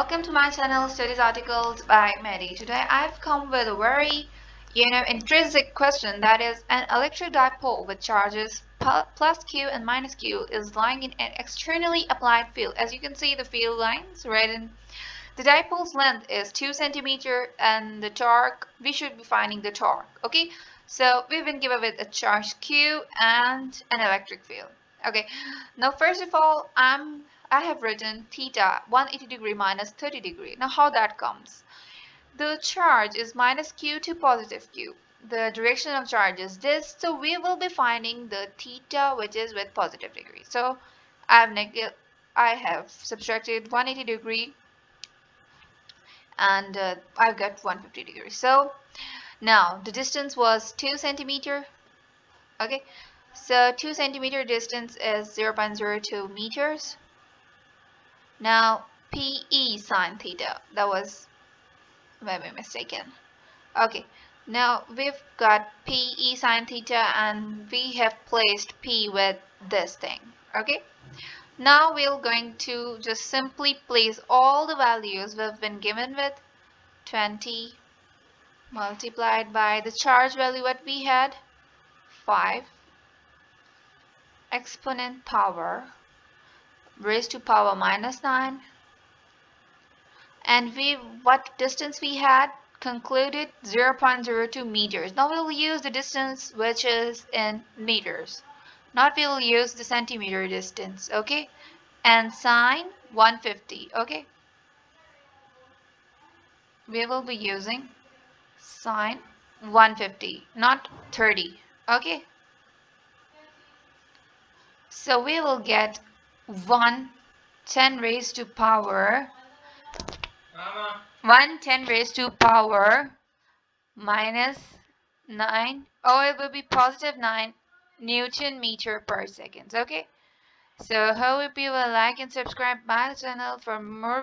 Welcome to my channel Studies Articles by Mehdi. Today I've come with a very you know intrinsic question that is an electric dipole with charges plus q and minus q is lying in an externally applied field. As you can see the field lines right in the dipole's length is 2 centimeter and the torque we should be finding the torque okay so we've been given with a charge q and an electric field okay now first of all I'm I have written theta 180 degree minus 30 degree. Now how that comes? The charge is minus q to positive q. The direction of charge is this. So we will be finding the theta which is with positive degree. So I have I have subtracted 180 degree and uh, I've got 150 degrees. So now the distance was 2 centimeter. Okay. So 2 centimeter distance is 0.02 meters. Now PE sine theta, that was maybe mistaken. Okay, now we've got PE sine theta and we have placed P with this thing. Okay, now we're going to just simply place all the values we've been given with. 20 multiplied by the charge value what we had. 5 exponent power raised to power minus 9 and we what distance we had concluded 0.02 meters. Now we'll use the distance which is in meters. Not we'll use the centimeter distance okay? And sine 150 okay? We will be using sine 150 not 30 okay? So we will get 1 10 raised to power. Mama. 1 10 raised to power. Minus 9 oh it will be positive 9 newton meter per second. Okay. So hope you will like and subscribe my channel for more